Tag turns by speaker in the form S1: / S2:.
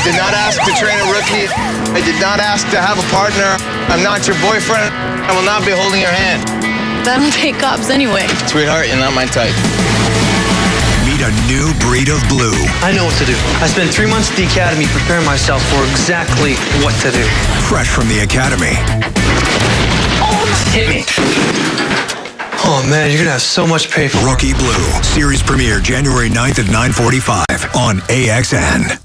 S1: I did not ask to train a rookie. I did not ask to have a partner. I'm not your boyfriend. I will not be holding your hand.
S2: I don't take cops anyway.
S1: Sweetheart, you're not my type.
S3: Meet a new breed of blue.
S4: I know what to do. I spent three months at the academy preparing myself for exactly what to do.
S3: Fresh from the academy.
S4: Oh, Hit me. Oh man, you're gonna have so much paper.
S3: Rookie Blue. Series premiere January 9th at 9:45 on AXN.